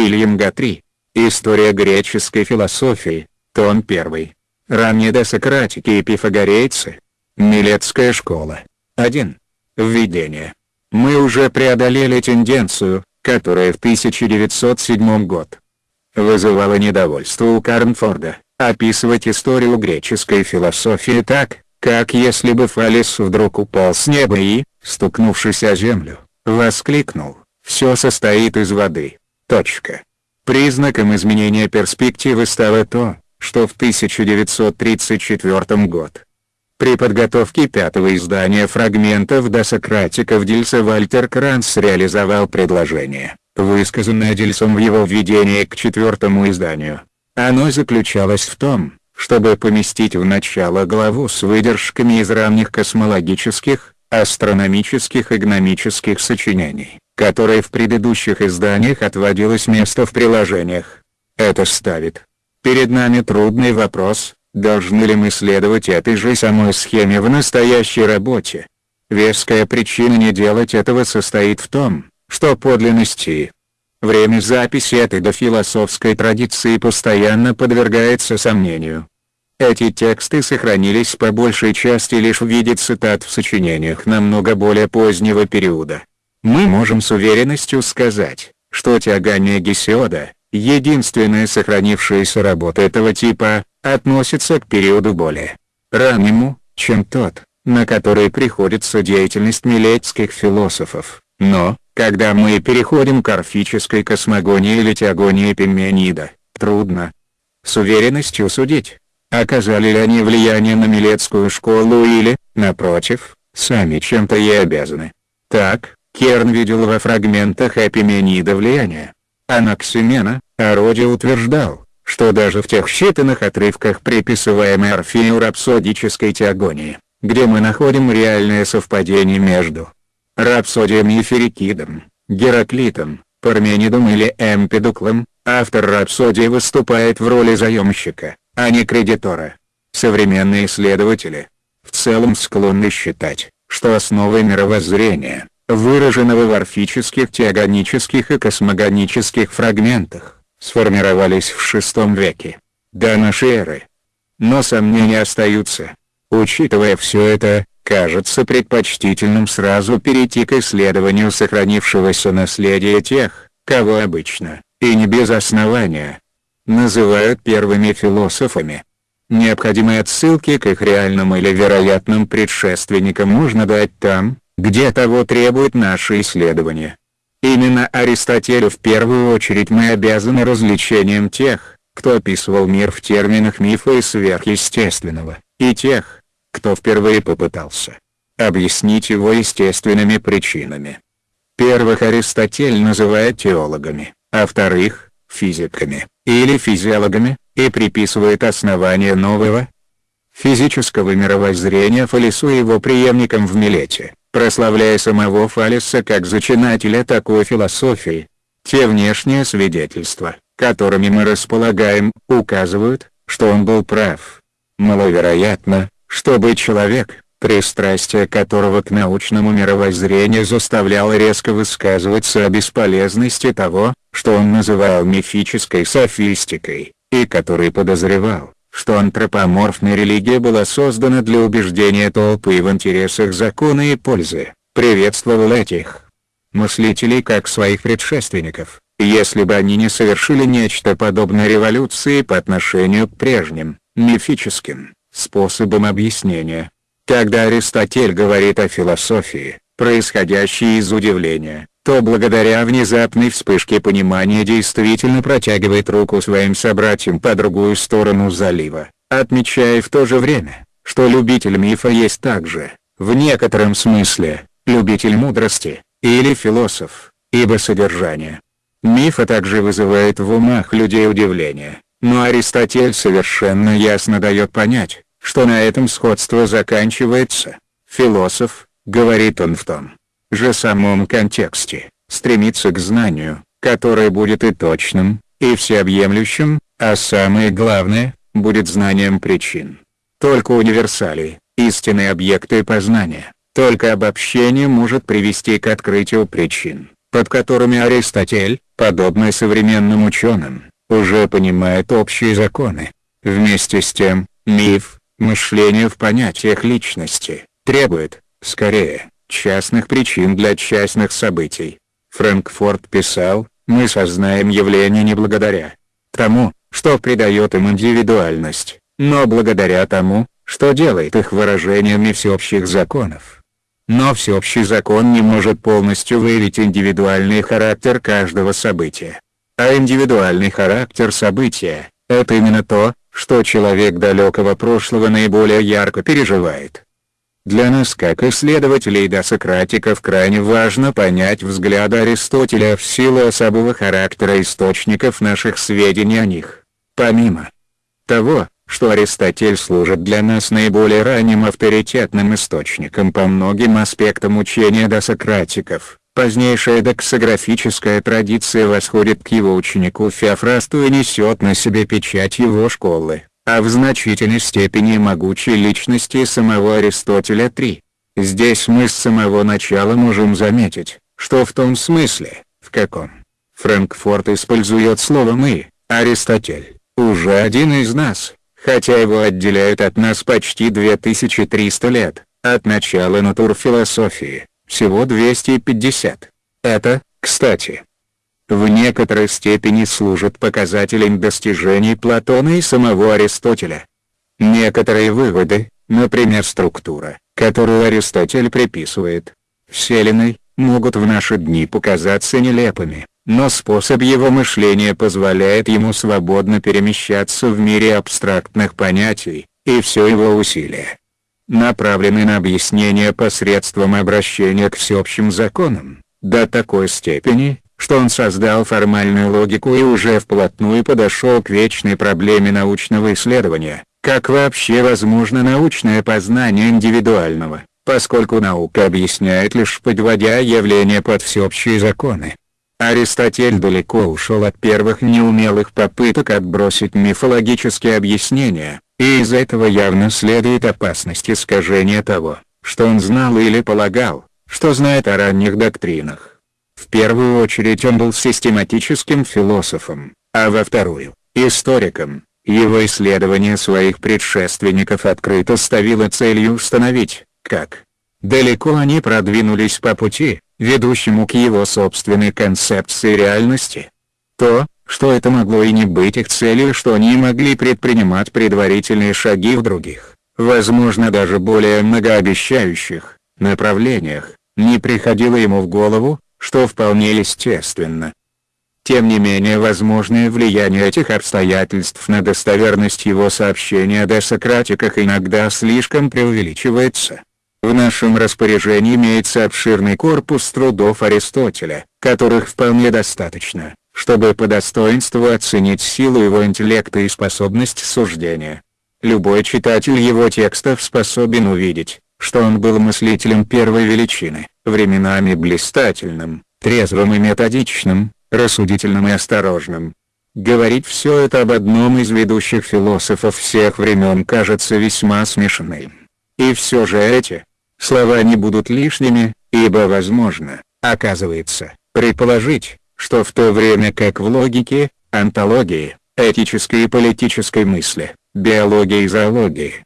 Уильям Гатри. История греческой философии. Том 1. Ранние досократики и пифагорейцы. Милетская школа. 1. Введение. Мы уже преодолели тенденцию, которая в 1907 год вызывала недовольство у Карнфорда, описывать историю греческой философии так, как если бы Фалес вдруг упал с неба и, стукнувшись о землю, воскликнул, «Все состоит из воды». Точка. Признаком изменения перспективы стало то, что в 1934 год при подготовке пятого издания фрагментов досократиков Дильса Вальтер Кранц реализовал предложение, высказанное Дильсом в его введении к четвертому изданию. Оно заключалось в том, чтобы поместить в начало главу с выдержками из ранних космологических, астрономических и гномических сочинений, которые в предыдущих изданиях отводилось место в приложениях. Это ставит перед нами трудный вопрос, должны ли мы следовать этой же самой схеме в настоящей работе. Веская причина не делать этого состоит в том, что подлинности Время записи этой дофилософской традиции постоянно подвергается сомнению. Эти тексты сохранились по большей части лишь в виде цитат в сочинениях намного более позднего периода. Мы можем с уверенностью сказать, что Теогания Гесиода, единственная сохранившаяся работа этого типа, относится к периоду более раннему, чем тот, на который приходится деятельность милетских философов. Но, когда мы переходим к орфической космогонии или теогонии Пименида, трудно с уверенностью судить, оказали ли они влияние на Милетскую школу или, напротив, сами чем-то ей обязаны. Так, Керн видел во фрагментах Эпименида влияние. Анаксимена, о роде утверждал, что даже в тех считанных отрывках приписываемой Орфею рапсодической теогонии, где мы находим реальное совпадение между рапсодием Еферикидом, Гераклитом, Парменидом или Эмпедуклом, автор рапсодии выступает в роли заемщика, а не кредитора. Современные исследователи в целом склонны считать, что основы мировоззрения, выраженного в орфических теогонических и космогонических фрагментах, сформировались в VI веке, до нашей эры. Но сомнения остаются. Учитывая все это, кажется предпочтительным сразу перейти к исследованию сохранившегося наследия тех, кого обычно, и не без основания, называют первыми философами. Необходимые отсылки к их реальным или вероятным предшественникам можно дать там, где того требует наше исследование. Именно Аристотелю в первую очередь мы обязаны развлечением тех, кто описывал мир в терминах мифа и сверхъестественного, и тех, кто впервые попытался объяснить его естественными причинами. Первых Аристотель называет теологами, а вторых – физиками, или физиологами, и приписывает основание нового физического мировоззрения Фалесу и его преемникам в Милете, прославляя самого Фалеса как зачинателя такой философии. Те внешние свидетельства, которыми мы располагаем, указывают, что он был прав. Маловероятно, чтобы человек, пристрастие которого к научному мировоззрению заставляло резко высказываться о бесполезности того, что он называл мифической софистикой, и который подозревал, что антропоморфная религия была создана для убеждения толпы в интересах закона и пользы, приветствовал этих мыслителей как своих предшественников, если бы они не совершили нечто подобное революции по отношению к прежним, мифическим, способом объяснения. Когда Аристотель говорит о философии, происходящей из удивления, то благодаря внезапной вспышке понимания действительно протягивает руку своим собратьям по другую сторону залива, отмечая в то же время, что любитель мифа есть также, в некотором смысле, любитель мудрости, или философ, ибо содержание мифа также вызывает в умах людей удивление, но Аристотель совершенно ясно дает понять, что на этом сходство заканчивается. Философ, говорит он в том же самом контексте, стремится к знанию, которое будет и точным, и всеобъемлющим, а самое главное, будет знанием причин. Только универсалии, истинные объекты познания, только обобщение может привести к открытию причин. под которыми Аристотель, подобно современным ученым, уже понимает общие законы. Вместе с тем, миф, мышление в понятиях личности, требует, скорее, частных причин для частных событий. Фрэнкфорт писал, мы сознаем явления не благодаря тому, что придает им индивидуальность, но благодаря тому, что делает их выражениями всеобщих законов. Но всеобщий закон не может полностью выявить индивидуальный характер каждого события. А индивидуальный характер события – это именно то, что человек далекого прошлого наиболее ярко переживает. Для нас как исследователей досократиков крайне важно понять взгляды Аристотеля в силу особого характера источников наших сведений о них. Помимо того, что Аристотель служит для нас наиболее ранним авторитетным источником по многим аспектам учения досократиков, позднейшая доксографическая традиция восходит к его ученику Феофрасту и несет на себе печать его школы а в значительной степени могучей личности самого Аристотеля 3. Здесь мы с самого начала можем заметить, что в том смысле, в каком Франкфурт использует слово «мы», Аристотель, уже один из нас, хотя его отделяют от нас почти 2300 лет, от начала натурфилософии, всего 250. Это, кстати, в некоторой степени служит показателем достижений Платона и самого Аристотеля. Некоторые выводы, например структура, которую Аристотель приписывает Вселенной, могут в наши дни показаться нелепыми, но способ его мышления позволяет ему свободно перемещаться в мире абстрактных понятий, и все его усилия направлены на объяснение посредством обращения к всеобщим законам, до такой степени, что он создал формальную логику и уже вплотную подошел к вечной проблеме научного исследования, как вообще возможно научное познание индивидуального, поскольку наука объясняет лишь подводя явления под всеобщие законы. Аристотель далеко ушел от первых неумелых попыток отбросить мифологические объяснения, и из этого явно следует опасность искажения того, что он знал или полагал, что знает о ранних доктринах. В первую очередь он был систематическим философом, а во вторую – историком. Его исследование своих предшественников открыто ставило целью установить, как далеко они продвинулись по пути, ведущему к его собственной концепции реальности. То, что это могло и не быть их целью, что они могли предпринимать предварительные шаги в других, возможно даже более многообещающих, направлениях, не приходило ему в голову, что вполне естественно. Тем не менее возможное влияние этих обстоятельств на достоверность его сообщения о десократиках иногда слишком преувеличивается. В нашем распоряжении имеется обширный корпус трудов Аристотеля, которых вполне достаточно, чтобы по достоинству оценить силу его интеллекта и способность суждения. Любой читатель его текстов способен увидеть, что он был мыслителем первой величины, временами блистательным, трезвым и методичным, рассудительным и осторожным. Говорить все это об одном из ведущих философов всех времен кажется весьма смешным. И все же эти слова не будут лишними, ибо возможно, оказывается, предположить, что в то время как в логике, антологии, этической и политической мысли, биологии и зоологии,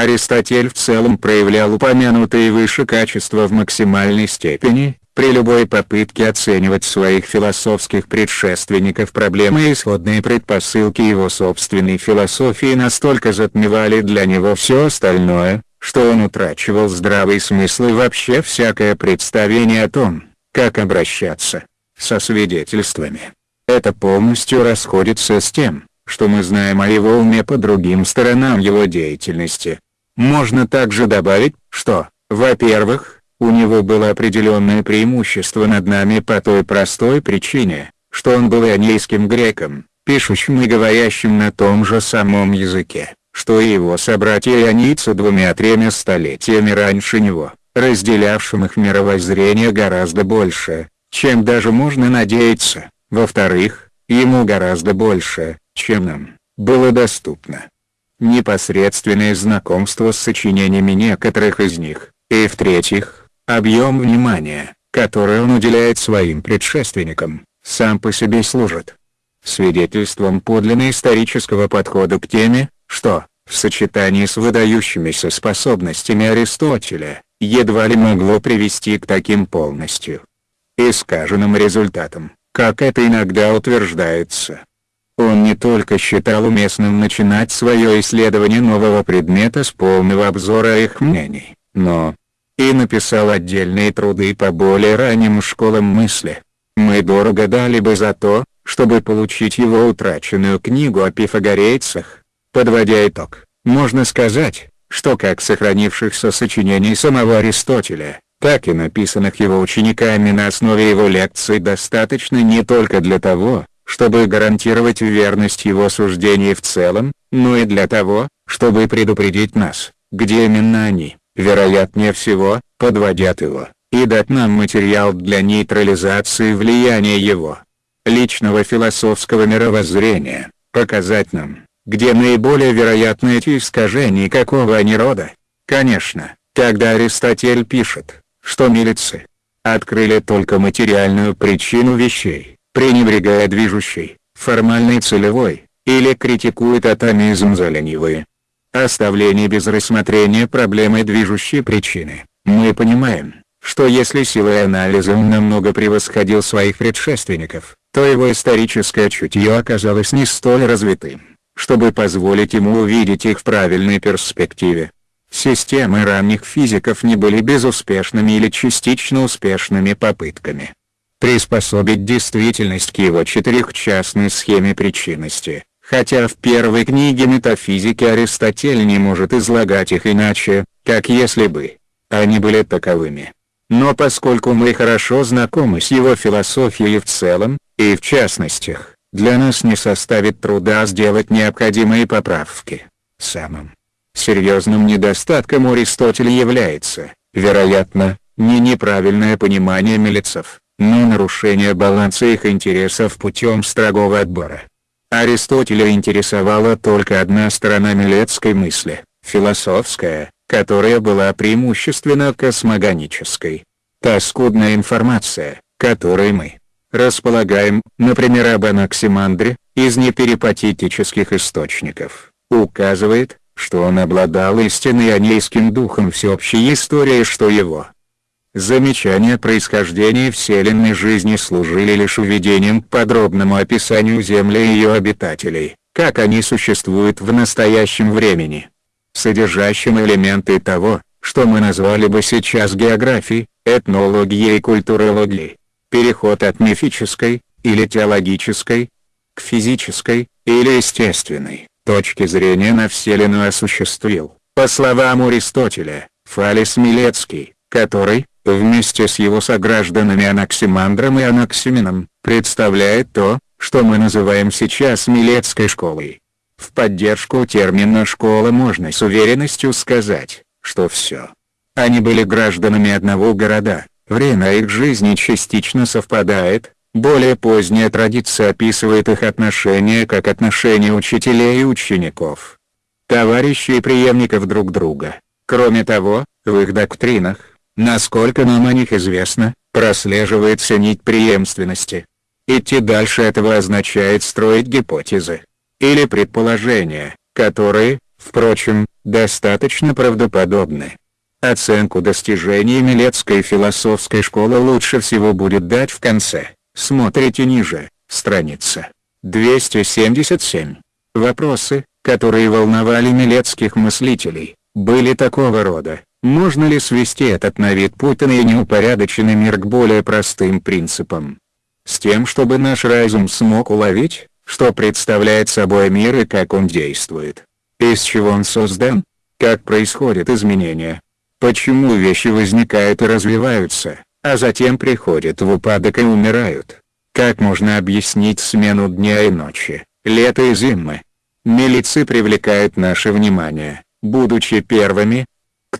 Аристотель в целом проявлял упомянутые выше качества в максимальной степени, при любой попытке оценивать своих философских предшественников проблемы и исходные предпосылки его собственной философии настолько затмевали для него все остальное, что он утрачивал здравый смысл и вообще всякое представление о том, как обращаться со свидетельствами. Это полностью расходится с тем, что мы знаем о его уме по другим сторонам его деятельности. Можно также добавить, что, во-первых, у него было определенное преимущество над нами по той простой причине, что он был ионийским греком, пишущим и говорящим на том же самом языке, что и его собратья-ионийцы двумя-тремя столетиями раньше него, разделявшим их мировоззрение гораздо больше, чем даже можно надеяться. Во-вторых, ему гораздо больше, чем нам, было доступно. Непосредственное знакомство с сочинениями некоторых из них, и в-третьих, объем внимания, который он уделяет своим предшественникам, сам по себе служит свидетельством подлинно исторического подхода к теме, что, в сочетании с выдающимися способностями Аристотеля, едва ли могло привести к таким полностью искаженным результатам, как это иногда утверждается. Он не только считал уместным начинать свое исследование нового предмета с полного обзора их мнений, но и написал отдельные труды по более ранним школам мысли. Мы дорого дали бы за то, чтобы получить его утраченную книгу о пифагорейцах. Подводя итог, можно сказать, что как сохранившихся сочинений самого Аристотеля, так и написанных его учениками на основе его лекций достаточно не только для того, чтобы гарантировать верность его суждений в целом, но и для того, чтобы предупредить нас, где именно они, вероятнее всего, подводят его, и дать нам материал для нейтрализации влияния его личного философского мировоззрения, показать нам, где наиболее вероятны эти искажения какого они рода. Конечно, когда Аристотель пишет, что милицы открыли только материальную причину вещей, пренебрегая движущей, формальной целевой, или критикует атомизм за ленивые. Оставление без рассмотрения проблемы движущей причины, мы понимаем, что если силой анализа он намного превосходил своих предшественников, то его историческое чутье оказалось не столь развитым, чтобы позволить ему увидеть их в правильной перспективе. Системы ранних физиков не были безуспешными или частично успешными попытками приспособить действительность к его четырехчастной схеме причинности, хотя в первой книге метафизики Аристотель не может излагать их иначе, как если бы они были таковыми. Но поскольку мы хорошо знакомы с его философией в целом, и в частностях, для нас не составит труда сделать необходимые поправки. Самым серьезным недостатком Аристотеля является, вероятно, не неправильное понимание милицев, но нарушение баланса их интересов путем строгого отбора. Аристотеля интересовала только одна сторона милецкой мысли, философская, которая была преимущественно космогонической. Та скудная информация, которой мы располагаем, например об Анаксимандре, из неперипатетических источников, указывает, что он обладал истинной анейским духом всеобщей истории что его замечания происхождения вселенной жизни служили лишь введением к подробному описанию Земли и ее обитателей, как они существуют в настоящем времени, содержащим элементы того, что мы назвали бы сейчас географией, этнологией и культурологией переход от мифической, или теологической, к физической, или естественной, точки зрения на Вселенную осуществил, по словам Аристотеля, Фалис Милецкий, который, вместе с его согражданами Анаксимандром и Анаксимином, представляет то, что мы называем сейчас Милецкой школой. В поддержку термина «школа» можно с уверенностью сказать, что все. Они были гражданами одного города, Время их жизни частично совпадает, более поздняя традиция описывает их отношения как отношения учителей и учеников. Товарищей и преемников друг друга. Кроме того, в их доктринах, насколько нам о них известно, прослеживается нить преемственности. Идти дальше этого означает строить гипотезы. Или предположения, которые, впрочем, достаточно правдоподобны. Оценку достижений Милецкой философской школы лучше всего будет дать в конце. Смотрите ниже, страница 277. Вопросы, которые волновали милецких мыслителей, были такого рода. Можно ли свести этот на вид путанный и неупорядоченный мир к более простым принципам? С тем чтобы наш разум смог уловить, что представляет собой мир и как он действует. Из чего он создан? Как происходят изменения? Почему вещи возникают и развиваются, а затем приходят в упадок и умирают? Как можно объяснить смену дня и ночи, лета и зимы? Милицы привлекают наше внимание, будучи первыми.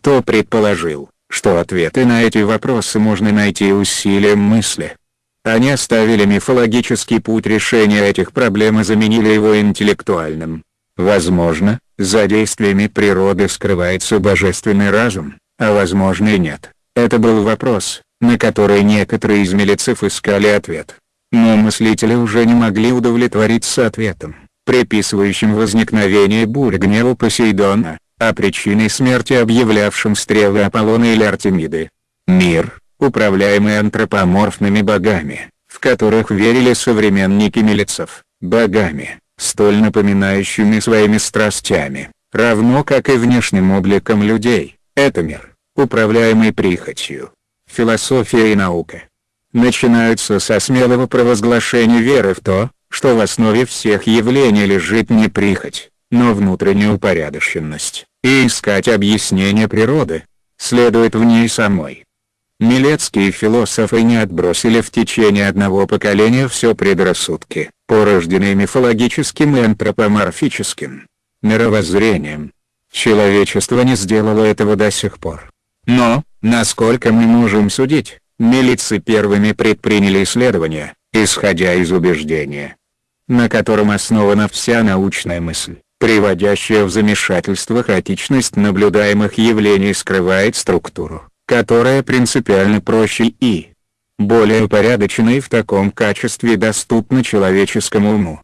Кто предположил, что ответы на эти вопросы можно найти усилием мысли? Они оставили мифологический путь решения этих проблем и заменили его интеллектуальным. Возможно, за действиями природы скрывается божественный разум, а возможно и нет. Это был вопрос, на которые некоторые из милицев искали ответ. Но мыслители уже не могли удовлетвориться ответом, приписывающим возникновение бурь гнева Посейдона, а причиной смерти объявлявшим стрелы Аполлона или Артемиды. Мир, управляемый антропоморфными богами, в которых верили современники милицев, богами, столь напоминающими своими страстями, равно как и внешним обликом людей, это мир, управляемый прихотью. Философия и наука начинаются со смелого провозглашения веры в то, что в основе всех явлений лежит не прихоть, но внутренняя упорядоченность, и искать объяснение природы, следует в ней самой. Милецкие философы не отбросили в течение одного поколения все предрассудки, порожденные мифологическим и антропоморфическим мировоззрением. Человечество не сделало этого до сих пор. Но, насколько мы можем судить, милицы первыми предприняли исследования, исходя из убеждения, на котором основана вся научная мысль, приводящая в замешательство хаотичность наблюдаемых явлений скрывает структуру, которая принципиально проще и более упорядочена и в таком качестве доступна человеческому уму,